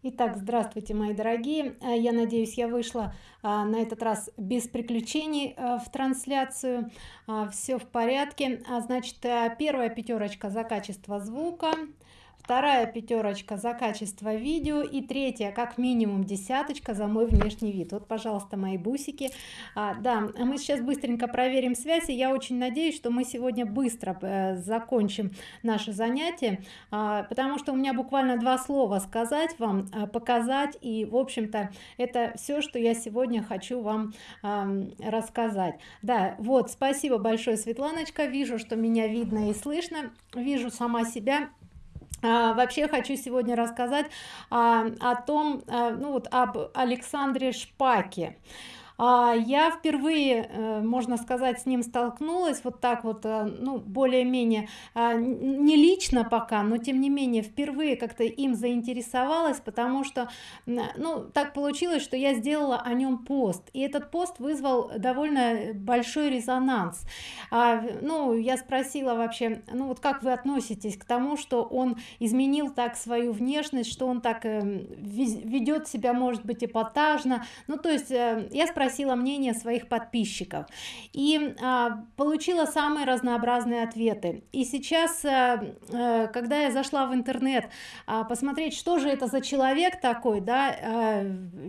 Итак, здравствуйте, мои дорогие. Э, я надеюсь, я вышла а, на этот раз без приключений а, в трансляцию. А, все в порядке. А, значит, первая пятерочка за качество звука вторая пятерочка за качество видео и третья как минимум десяточка за мой внешний вид. Вот пожалуйста мои бусики. А, да мы сейчас быстренько проверим связь и я очень надеюсь что мы сегодня быстро э, закончим наше занятие. А, потому что у меня буквально два слова сказать вам а, показать и в общем-то это все что я сегодня хочу вам а, рассказать. Да вот спасибо большое светланочка. Вижу что меня видно и слышно. Вижу сама себя вообще хочу сегодня рассказать а, о том а, ну вот об александре шпаке. а, я впервые э, можно сказать с ним столкнулась вот так вот э, ну более-менее а, не лично пока но тем не менее впервые как-то им заинтересовалась потому что ну так получилось что я сделала о нем пост и этот пост вызвал довольно большой резонанс. А, ну я спросила вообще ну вот как вы относитесь к тому что он изменил так свою внешность что он так э, ведет себя может быть эпатажно? Ну то есть я спросила спросила мнение своих подписчиков. И а, получила самые разнообразные ответы. И сейчас а, а, когда я зашла в интернет а, посмотреть что же это за человек такой да а,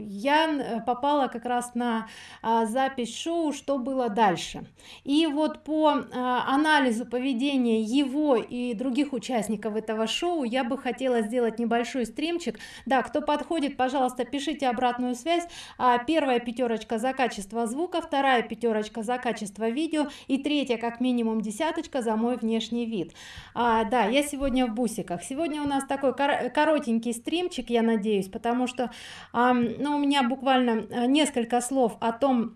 я попала как раз на а, запись шоу что было дальше? И вот по а, анализу поведения его и других участников этого шоу я бы хотела сделать небольшой стримчик. Да кто подходит пожалуйста пишите обратную связь. А, первая пятерочка за за качество звука вторая пятерочка за качество видео и третья как минимум десяточка за мой внешний вид. А, да я сегодня в бусиках. Сегодня у нас такой кор коротенький стримчик я надеюсь потому что а, ну, у меня буквально э, несколько слов о том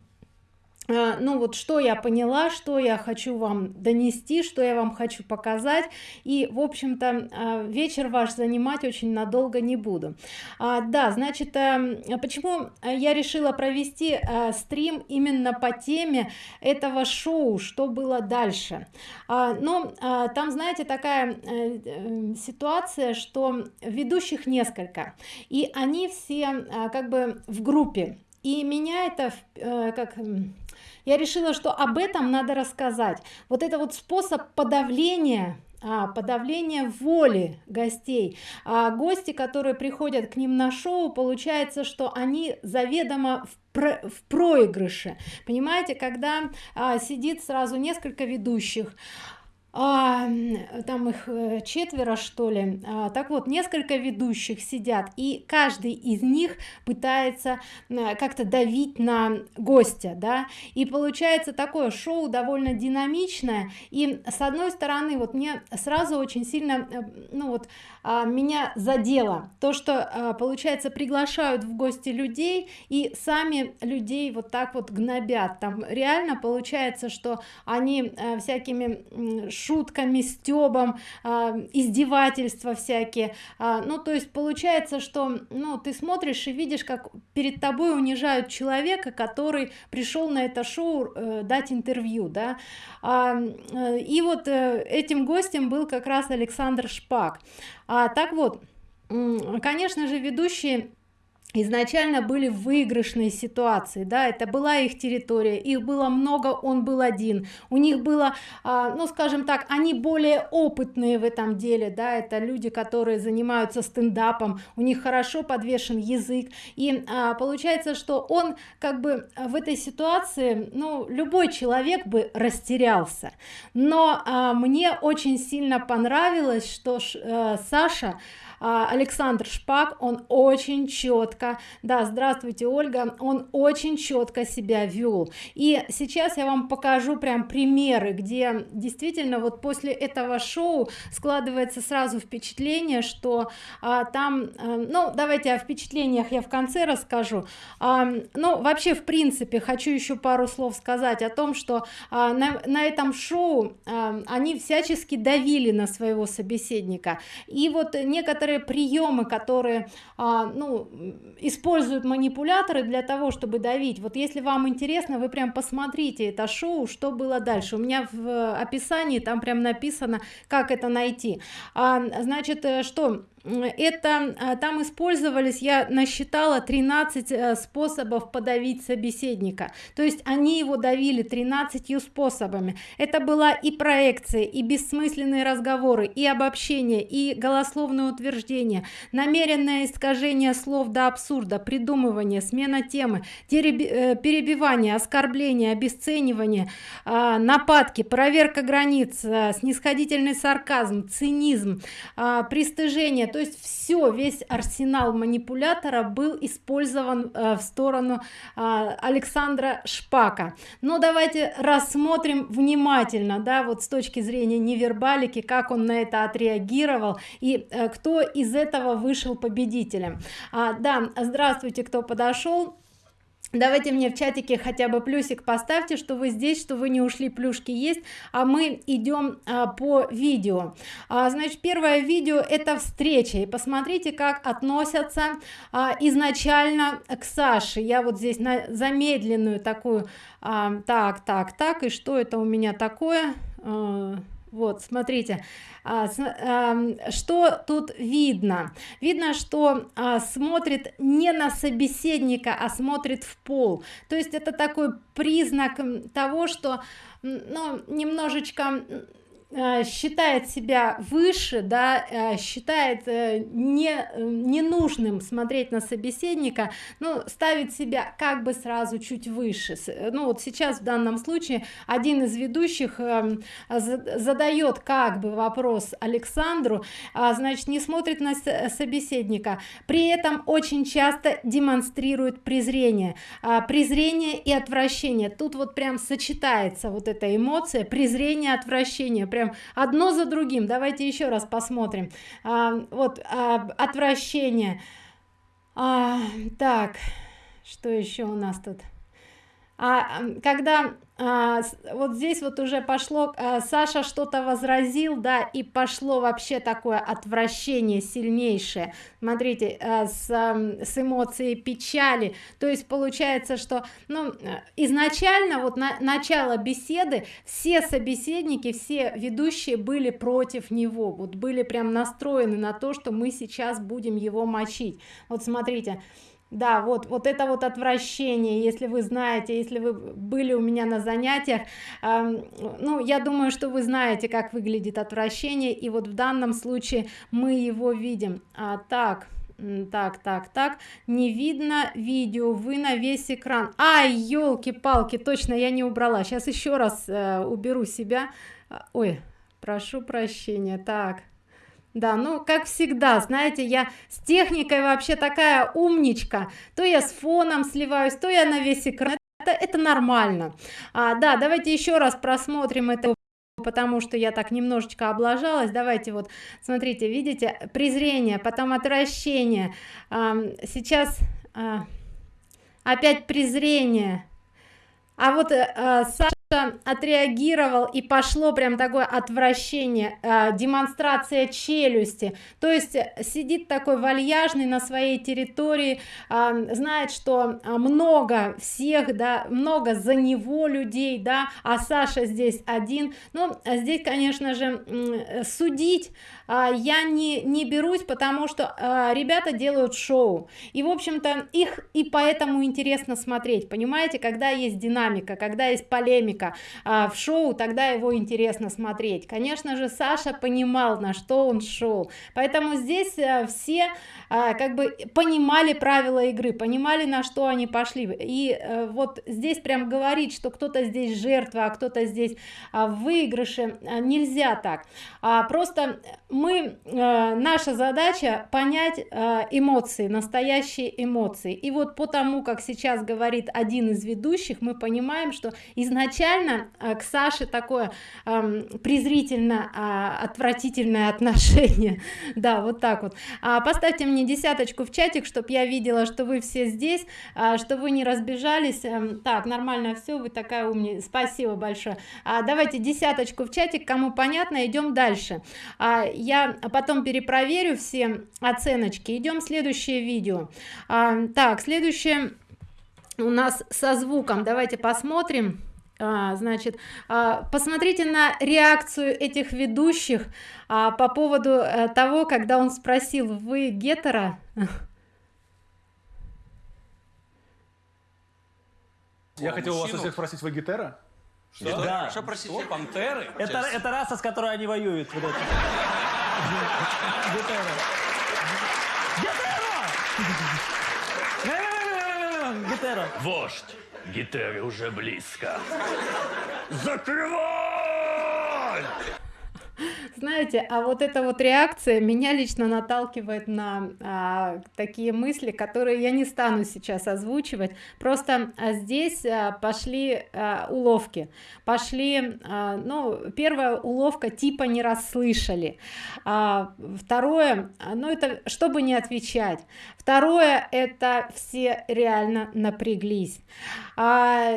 ну вот что я поняла что я хочу вам донести что я вам хочу показать. И в общем-то а, вечер ваш занимать очень надолго не буду. А, да значит почему я решила провести стрим именно по теме этого шоу что было дальше? Но там знаете такая э, э, ситуация что ведущих несколько и они все как бы в группе. И меня это э, как я решила что об этом надо рассказать. Вот это вот способ подавления а, подавление воли гостей. А гости которые приходят к ним на шоу получается что они заведомо в в проигрыше. Понимаете когда а, сидит сразу несколько ведущих а, там их э, четверо что ли. А, так вот несколько ведущих сидят и каждый из них пытается как-то давить на гостя да. И получается такое шоу довольно динамичное. И с одной стороны вот мне сразу очень сильно э, ну вот а, меня задело то что а, получается приглашают в гости людей и сами людей вот так вот гнобят. Там реально получается что они а, всякими шутками стебом а, издевательства всякие. А, ну то есть получается что ну ты смотришь и видишь как перед тобой унижают человека который пришел на это шоу э, дать интервью да. А, э, и вот э, этим гостем был как раз александр шпак. А, так вот конечно же ведущие изначально были в выигрышной ситуации да это была их территория их было много он был один. У них было а, ну скажем так они более опытные в этом деле да это люди которые занимаются стендапом у них хорошо подвешен язык. И а, получается что он как бы в этой ситуации ну любой человек бы растерялся. Но а, мне очень сильно понравилось что а, саша александр шпак он очень четко да здравствуйте ольга он очень четко себя вел. И сейчас я вам покажу прям примеры где действительно вот после этого шоу складывается сразу впечатление что а, там а, ну давайте о впечатлениях я в конце расскажу. А, ну вообще в принципе хочу еще пару слов сказать о том что а, на, на этом шоу а, они всячески давили на своего собеседника. И вот некоторые некоторые приемы которые а, ну используют манипуляторы для того чтобы давить. Вот если вам интересно вы прям посмотрите это шоу что было дальше. У меня в описании там прям написано как это найти. А, значит э, что это а, там использовались я насчитала 13 э, способов подавить собеседника. То есть они его давили 13 способами. Это была и проекция и бессмысленные разговоры и обобщение и голословное утверждение намеренное искажение слов до абсурда придумывание смена темы э, перебивание оскорбление обесценивание а, нападки проверка границ э, снисходительный сарказм цинизм а, пристыжение то есть все весь арсенал манипулятора был использован э, в сторону александра шпака. Но давайте рассмотрим внимательно да вот с точки зрения невербалики как он на это отреагировал и кто из этого вышел победителем. А, да здравствуйте кто подошел давайте мне в чатике хотя бы плюсик поставьте что вы здесь что вы не ушли плюшки есть. А мы идем а, по видео. А, значит первое видео это встреча. И посмотрите как относятся а, изначально к саше. Я вот здесь на замедленную такую а, так так так и что это у меня такое? А, вот смотрите а, а, что тут видно? Видно что а, смотрит не на собеседника а смотрит в пол. То есть это такой признак того что ну немножечко считает себя выше да э, считает э, не ненужным смотреть на собеседника ну ставит себя как бы сразу чуть выше. Ну вот сейчас в данном случае один из ведущих эм, задает как бы вопрос александру а, значит не смотрит на собеседника при этом очень часто демонстрирует презрение а, презрение и отвращение. Тут вот прям сочетается вот эта эмоция презрение отвращение прям прям одно за другим. Давайте еще раз посмотрим. А, вот а, отвращение. А, так что еще у нас тут? А когда а, вот здесь вот уже пошло а, саша что-то возразил да и пошло вообще такое отвращение сильнейшее. Смотрите а, с, а, с эмоцией печали. То есть получается что ну изначально вот на начало беседы все собеседники все ведущие были против него. Вот были прям настроены на то что мы сейчас будем его мочить. Вот смотрите да вот вот это вот отвращение если вы знаете если вы были у меня на занятиях э, ну я думаю что вы знаете как выглядит отвращение и вот в данном случае мы его видим. А, так так так так не видно видео вы на весь экран. Ай елки-палки точно я не убрала. Сейчас еще раз э, уберу себя. Ой прошу прощения так да ну как всегда знаете я с техникой вообще такая умничка. То я с фоном сливаюсь то я на весь экран. Это, это нормально. А, да давайте еще раз просмотрим это потому что я так немножечко облажалась. Давайте вот смотрите видите презрение потом отвращение. А, сейчас а, опять презрение. А вот а, отреагировал и пошло прям такое отвращение э, демонстрация челюсти. То есть э, сидит такой вальяжный на своей территории э, знает что а, много всех да много за него людей да а саша здесь один. Ну здесь конечно же э, судить а, я не не берусь потому что а, ребята делают шоу. И в общем-то их и поэтому интересно смотреть понимаете? Когда есть динамика когда есть полемика а, в шоу тогда его интересно смотреть. Конечно же саша понимал на что он шел. Поэтому здесь все как бы понимали правила игры понимали на что они пошли. И э, вот здесь прям говорить что кто-то здесь жертва а кто-то здесь в выигрыше нельзя так. Просто мы э, наша задача понять э, эмоции настоящие эмоции. И вот потому как сейчас говорит один из ведущих мы понимаем что изначально э, к саше такое э, презрительно э, отвратительное отношение. Да вот так вот. А, поставьте мне десяточку в чатик чтобы я видела что вы все здесь а, что вы не разбежались. А, так нормально все вы такая умная спасибо большое. А, давайте десяточку в чатик. Кому понятно идем дальше. А, я потом перепроверю все оценочки. Идем следующее видео. А, так следующее у нас со звуком. Давайте посмотрим. А, значит а, посмотрите на реакцию этих ведущих а, по поводу а, того когда он спросил вы гетера? Я хотел у вас всех спросить вы гетера что? Что? Да. Что простите, что? пантеры? Это, это раса, с которой они воюют. Вот это. Гетера! Гетера! Вождь! Гетеры уже близко. Закрывай! Знаете а вот эта вот реакция меня лично наталкивает на а, такие мысли которые я не стану сейчас озвучивать. Просто а, здесь а, пошли а, уловки. Пошли а, ну первая уловка типа не расслышали а, второе ну это чтобы не отвечать второе это все реально напряглись а,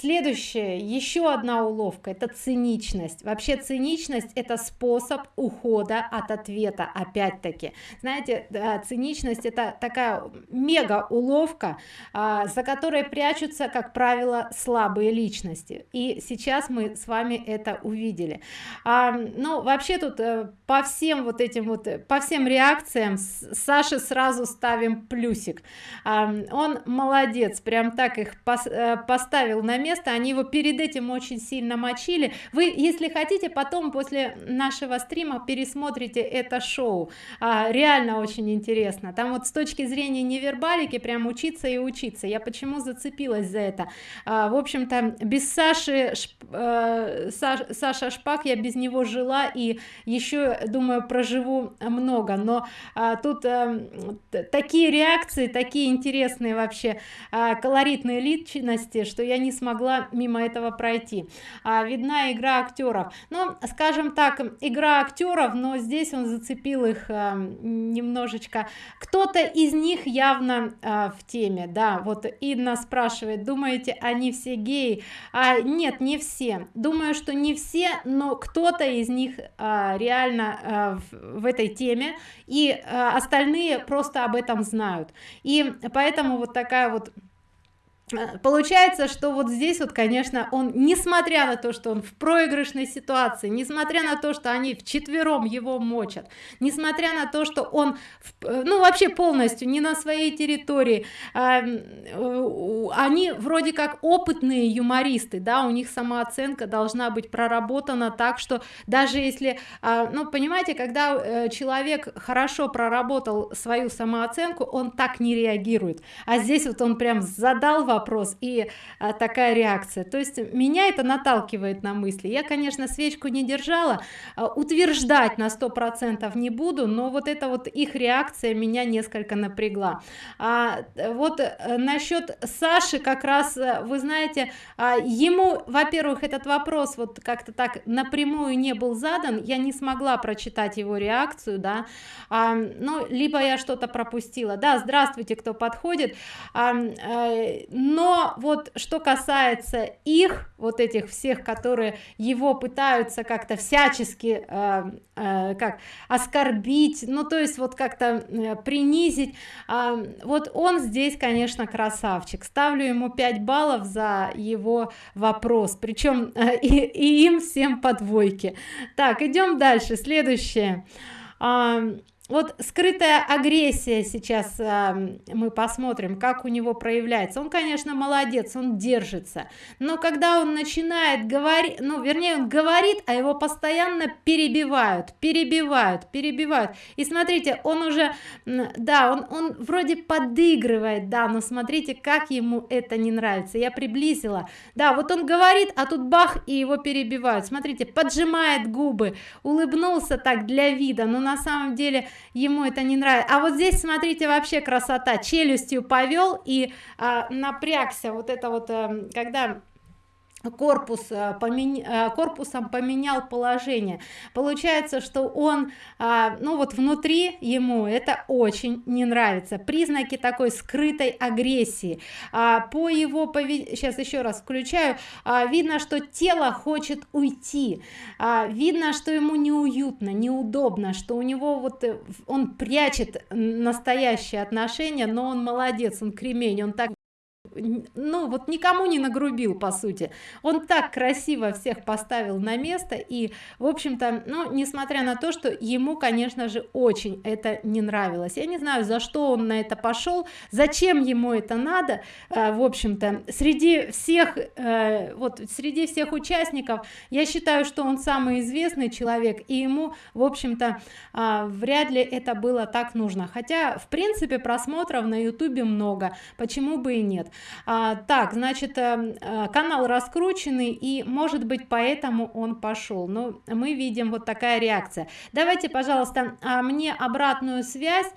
следующее. Еще одна уловка. Это циничность. Вообще циничность это способ ухода от ответа опять-таки. Знаете циничность это такая мега уловка а, за которой прячутся как правило слабые личности. И сейчас мы с вами это увидели. А, ну вообще тут э, по всем вот этим вот по всем реакциям Саши сразу ставим плюсик. А, он молодец прям так их пос, э, поставил на место они его перед этим очень сильно мочили. Вы если хотите потом после нашего стрима пересмотрите это шоу. А, реально очень интересно. Там вот с точки зрения невербалики прям учиться и учиться. Я почему зацепилась за это? А, в общем-то без саши Шп, э, Саш, саша шпак я без него жила и еще думаю проживу много. Но а, тут а, такие реакции такие интересные вообще а, колоритные личности что я не смогла мимо этого пройти. А, видна игра актеров но скажем так игра актеров но здесь он зацепил их а, немножечко. Кто-то из них явно а, в теме да вот Инна спрашивает думаете они все геи? А нет не все. Думаю что не все но кто-то из них а, реально а, в, в этой теме и а, остальные просто об этом знают. И поэтому вот такая вот получается что вот здесь вот конечно он несмотря на то что он в проигрышной ситуации несмотря на то что они в четвером его мочат несмотря на то что он э, ну вообще полностью не на своей территории а, они вроде как опытные юмористы да у них самооценка должна быть проработана так что даже если а, ну понимаете когда человек хорошо проработал свою самооценку он так не реагирует. А здесь вот он прям задал вопрос вопрос и а, такая реакция. То есть меня это наталкивает на мысли. Я конечно свечку не держала а, утверждать на сто процентов не буду но вот это вот их реакция меня несколько напрягла. А, вот э, насчет саши как раз э, вы знаете а, ему во-первых этот вопрос вот как-то так напрямую не был задан я не смогла прочитать его реакцию да. А, ну либо я что-то пропустила. Да здравствуйте кто подходит. А, а, но вот что касается их вот этих всех которые его пытаются как-то всячески э, э, как оскорбить ну то есть вот как-то э, принизить э, вот он здесь конечно красавчик. Ставлю ему 5 баллов за его вопрос причем э, и, и им всем по двойке. Так идем дальше. Следующее. Э, вот скрытая агрессия сейчас э, мы посмотрим как у него проявляется. Он конечно молодец он держится. Но когда он начинает говорить ну вернее он говорит а его постоянно перебивают перебивают перебивают. И смотрите он уже да он он вроде подыгрывает да но смотрите как ему это не нравится. Я приблизила. Да вот он говорит а тут бах и его перебивают. Смотрите поджимает губы. Улыбнулся так для вида но на самом деле ему это не нравится а вот здесь смотрите вообще красота. Челюстью повел и а, напрягся. Вот это вот а, когда корпус э, поменя... Э, корпусом поменял положение. Получается что он а, ну вот внутри ему это очень не нравится. Признаки такой скрытой агрессии. А, по его повед... сейчас еще раз включаю. А, видно что тело хочет уйти. Видно что ему неуютно неудобно что у него вот э, он прячет настоящие отношения но он молодец он кремень он так ну вот никому не нагрубил по сути. Он так красиво всех поставил на место и в общем-то ну несмотря на то что ему конечно же очень это не нравилось. Я не знаю за что он на это пошел зачем ему это надо э, в общем-то. Среди всех э, вот среди всех участников я считаю что он самый известный человек и ему в общем-то э, вряд ли это было так нужно. Хотя в принципе просмотров на ютубе много почему бы и нет а, так значит э, э, канал раскрученный и может быть поэтому он пошел. Но мы видим вот такая реакция. Давайте пожалуйста а, мне обратную связь.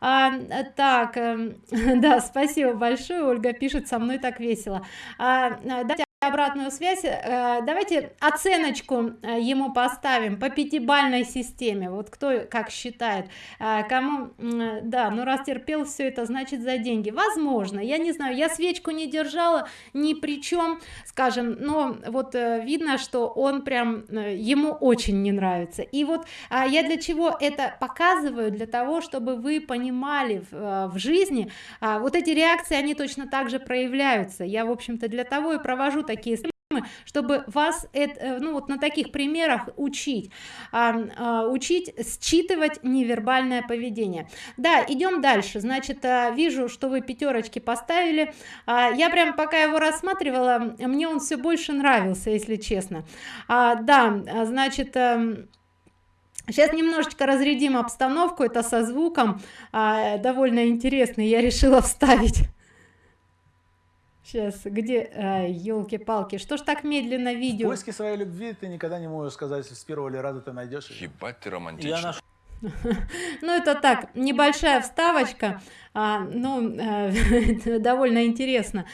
А, так э, да спасибо большое ольга пишет со мной так весело. А, давайте обратную связь. Э, давайте оценочку э, ему поставим по пятибальной системе. Вот кто как считает. Э, кому да ну раз терпел все это значит за деньги. Возможно я не знаю я свечку не держала ни при чем скажем но вот видно что он прям ему очень не нравится. И вот а я для чего это показываю? Для того чтобы вы понимали в, в жизни а, вот эти реакции они точно так же проявляются. Я в общем-то для того и провожу такие чтобы вас это э, ну вот на таких примерах учить а, а, учить считывать невербальное поведение. Да идем дальше. Значит а, вижу что вы пятерочки поставили. А, я прям пока его рассматривала мне он все больше нравился если честно. Да значит Сейчас немножечко разрядим обстановку, это со звуком, а, довольно интересный, я решила вставить. Сейчас, где, елки-палки, что ж так медленно видео? В поиске своей любви ты никогда не можешь сказать, с первого ли раза ты найдешь. Ебать ты романтичный. Ну это так, небольшая вставочка а, ну э, довольно интересно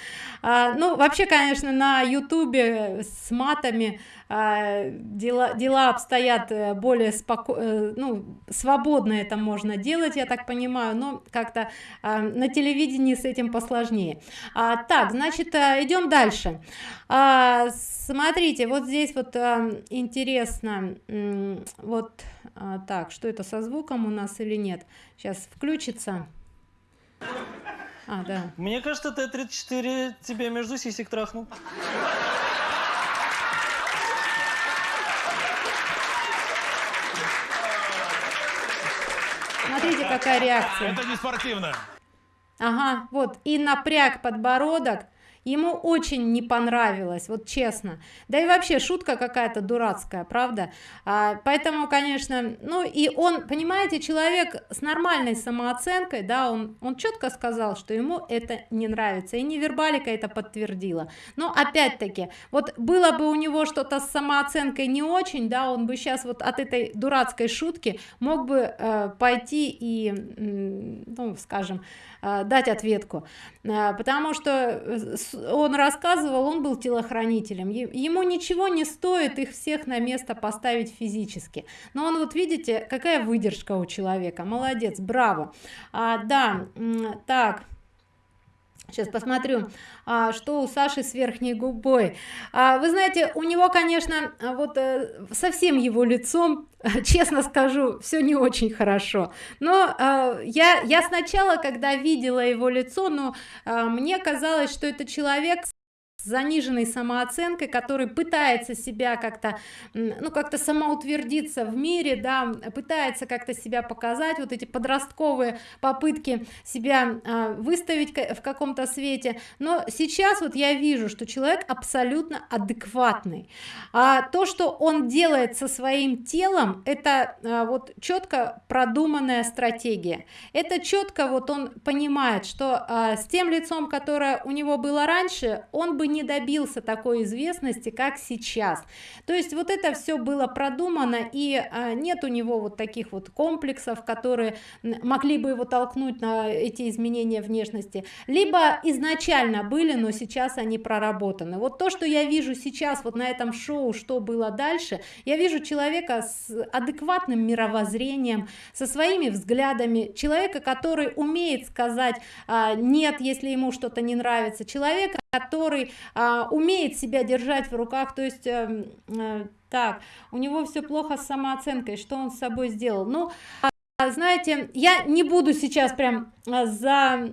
а, ну вообще конечно на ютубе с матами дела дела обстоят э, более споко э, ну свободно это можно делать я так понимаю но как-то а, на телевидении с этим посложнее. А, так значит э, идем дальше. А, смотрите вот здесь вот а, интересно вот а, так что это со звуком у нас или нет? Сейчас включится. А, да. Мне кажется, Т-34 тебе между сисек трахнул. Смотрите, какая реакция. Это не спортивно. Ага, вот, и напряг подбородок, ему очень не понравилось вот честно. Да и вообще шутка какая-то дурацкая правда? А, поэтому конечно ну и он понимаете человек с нормальной самооценкой да он он четко сказал что ему это не нравится и невербалика это подтвердила. Но опять-таки вот было бы у него что-то с самооценкой не очень да он бы сейчас вот от этой дурацкой шутки мог бы э, пойти и ну скажем э, дать ответку. Э, потому что э, он рассказывал он был телохранителем. Ему ничего не стоит их всех на место поставить физически. Но он вот видите какая выдержка у человека. Молодец браво. А, да так сейчас посмотрю а, что у саши с верхней губой. А, вы знаете у него конечно вот а, совсем его лицом честно скажу все не очень хорошо. Но а, я я сначала когда видела его лицо но а, мне казалось что это человек заниженной самооценкой который пытается себя как-то ну как-то самоутвердиться в мире да пытается как-то себя показать. Вот эти подростковые попытки себя а, выставить в каком-то свете. Но сейчас вот я вижу что человек абсолютно адекватный. А то что он делает со своим телом это а, вот четко продуманная стратегия. Это четко вот он понимает что а, с тем лицом которое у него было раньше он бы не добился такой известности как сейчас. То есть вот это все было продумано и а, нет у него вот таких вот комплексов которые могли бы его толкнуть на эти изменения внешности. Либо изначально были но сейчас они проработаны. Вот то что я вижу сейчас вот на этом шоу что было дальше я вижу человека с адекватным мировоззрением со своими взглядами человека который умеет сказать а, нет если ему что-то не нравится человека который а, умеет себя держать в руках. То есть э, э, так у него все плохо с самооценкой. Что он с собой сделал? Ну а, знаете я не буду сейчас прям а, за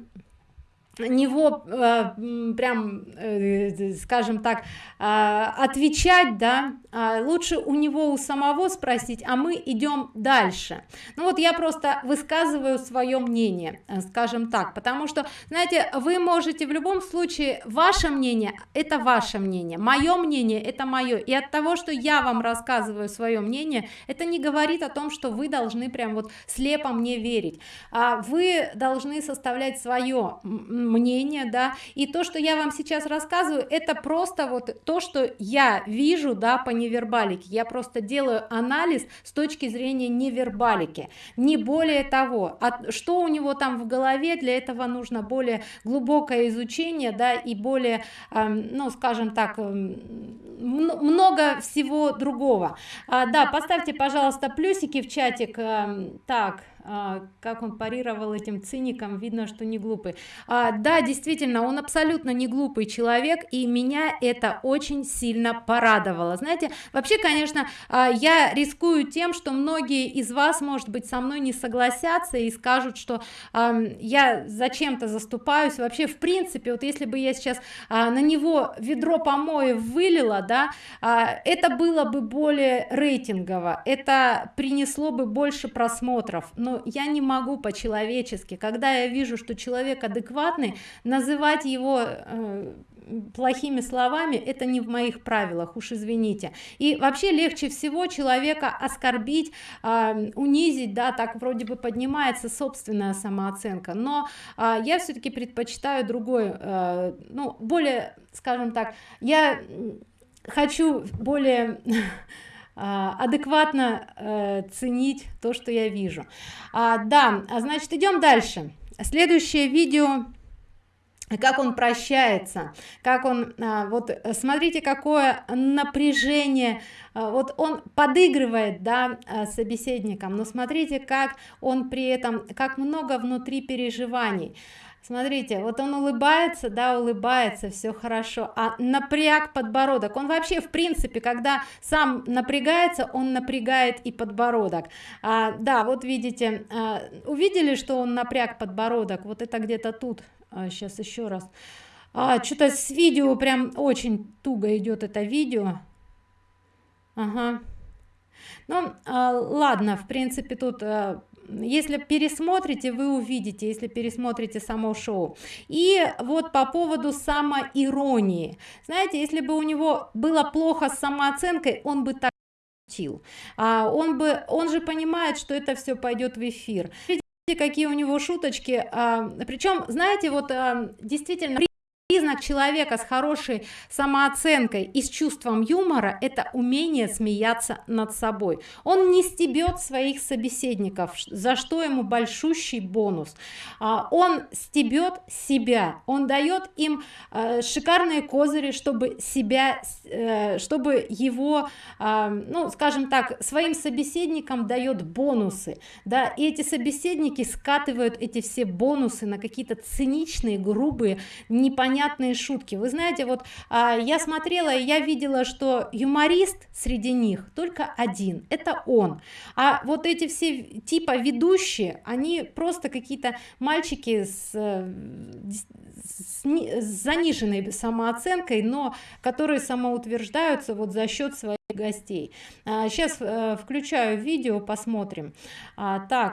него э, прям э, скажем так э, отвечать да э, лучше у него у самого спросить а мы идем дальше. Ну вот я просто высказываю свое мнение э, скажем так потому что знаете вы можете в любом случае ваше мнение это ваше мнение мое мнение это мое. И от того что я вам рассказываю свое мнение это не говорит о том что вы должны прям вот слепо мне верить. А вы должны составлять свое мнение да и то что я вам сейчас рассказываю это просто вот то что я вижу да по невербалике. Я просто делаю анализ с точки зрения невербалики. Не более того а что у него там в голове для этого нужно более глубокое изучение да и более э, ну скажем так э, много всего другого. А, да поставьте пожалуйста плюсики в чатик э, так как он парировал этим циником видно что не глупый. А, да действительно он абсолютно не глупый человек и меня это очень сильно порадовало. Знаете вообще конечно а, я рискую тем что многие из вас может быть со мной не согласятся и скажут что а, я зачем-то заступаюсь. Вообще в принципе вот если бы я сейчас а, на него ведро помоев вылила да а, это было бы более рейтингово это принесло бы больше просмотров. Но я не могу по-человечески. Когда я вижу что человек адекватный называть его э, плохими словами это не в моих правилах уж извините. И вообще легче всего человека оскорбить э, унизить да так вроде бы поднимается собственная самооценка. Но э, я все-таки предпочитаю другой э, ну более скажем так я хочу более адекватно э, ценить то что я вижу. А, да а значит идем дальше. Следующее видео. Как он прощается как он а, вот смотрите какое напряжение. А, вот он подыгрывает да а, собеседникам но смотрите как он при этом как много внутри переживаний смотрите вот он улыбается да улыбается все хорошо а напряг подбородок. Он вообще в принципе когда сам напрягается он напрягает и подбородок. А, да вот видите а, увидели что он напряг подбородок? Вот это где-то тут. А, сейчас еще раз. А, что-то с видео прям очень туго идет это видео. Ага. ну а, ладно в принципе тут а, если пересмотрите вы увидите если пересмотрите само шоу. И вот по поводу самоиронии. Знаете если бы у него было плохо с самооценкой он бы так а он бы он же понимает что это все пойдет в эфир. Какие у него шуточки? А, причем знаете вот а, действительно признак человека с хорошей самооценкой и с чувством юмора это умение смеяться над собой. Он не стебет своих собеседников за что ему большущий бонус. А, он стебет себя. Он дает им э, шикарные козыри чтобы себя э, чтобы его а, ну скажем так своим собеседникам дает бонусы. Да и эти собеседники скатывают эти все бонусы на какие-то циничные грубые непонятные непонятные шутки. Вы знаете вот а, я смотрела и я видела что юморист среди них только один это он. А вот эти все типа ведущие они просто какие-то мальчики с, с, с заниженной самооценкой но которые самоутверждаются вот за счет своих гостей. А, сейчас э, включаю видео посмотрим. А, так